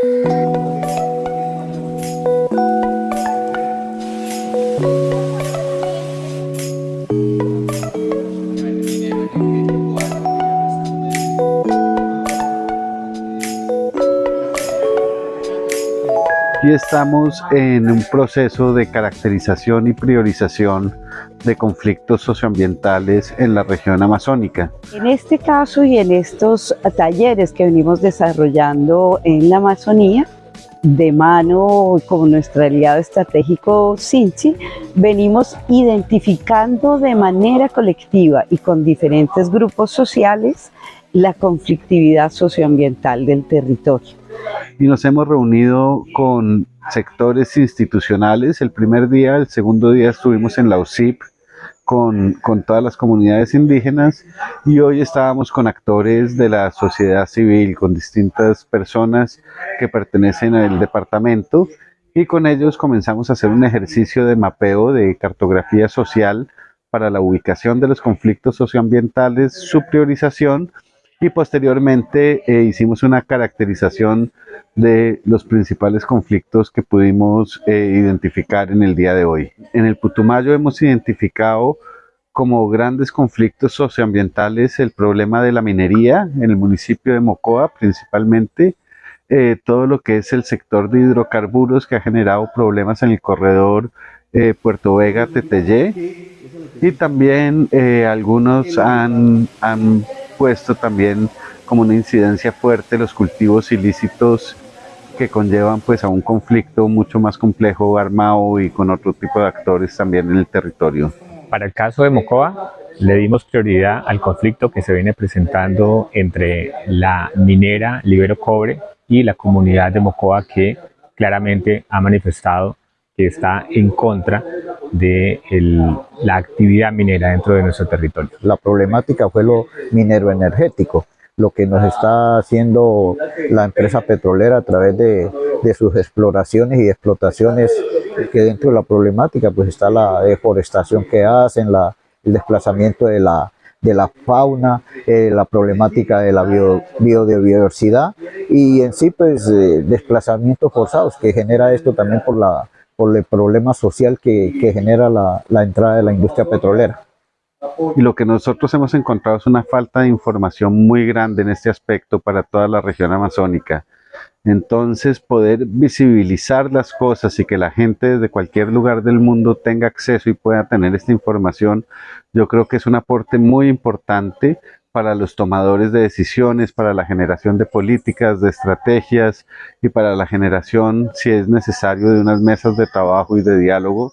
Thank you. Estamos en un proceso de caracterización y priorización de conflictos socioambientales en la región amazónica. En este caso y en estos talleres que venimos desarrollando en la Amazonía, de mano con nuestro aliado estratégico Sinchi, venimos identificando de manera colectiva y con diferentes grupos sociales la conflictividad socioambiental del territorio y nos hemos reunido con sectores institucionales. El primer día, el segundo día estuvimos en la UCIP con, con, todas las comunidades indígenas y hoy estábamos con actores de la sociedad civil, con distintas personas que pertenecen al departamento y con ellos comenzamos a hacer un ejercicio de mapeo de cartografía social para la ubicación de los conflictos socioambientales, su priorización y posteriormente eh, hicimos una caracterización de los principales conflictos que pudimos eh, identificar en el día de hoy. En el Putumayo hemos identificado como grandes conflictos socioambientales el problema de la minería en el municipio de Mocoa principalmente, eh, todo lo que es el sector de hidrocarburos que ha generado problemas en el corredor Puerto Vega-Tetellé y también algunos han puesto también como una incidencia fuerte los cultivos ilícitos que conllevan pues a un conflicto mucho más complejo, armado y con otro tipo de actores también en el territorio. Para el caso de Mocoa, le dimos prioridad al conflicto que se viene presentando entre la minera Libero Cobre y la comunidad de Mocoa que claramente ha manifestado que está en contra de la actividad minera dentro de nuestro territorio. La problemática fue lo minero energético, lo que nos está haciendo la empresa petrolera a través de, sus exploraciones y explotaciones, que dentro de la problemática pues está la deforestación que hacen, la, el desplazamiento de la, de la fauna, eh, la problemática de la biodiversidad y en sí pues eh, desplazamientos forzados que genera esto también por la por el problema social que, genera la, la, entrada de la industria petrolera. Y lo que nosotros hemos encontrado es una falta de información muy grande en este aspecto para toda la región amazónica. Entonces poder visibilizar las cosas y que la gente desde cualquier lugar del mundo tenga acceso y pueda tener esta información, yo creo que es un aporte muy importante para los tomadores de decisiones, para la generación de políticas, de estrategias y para la generación, si es necesario, de unas mesas de trabajo y de diálogo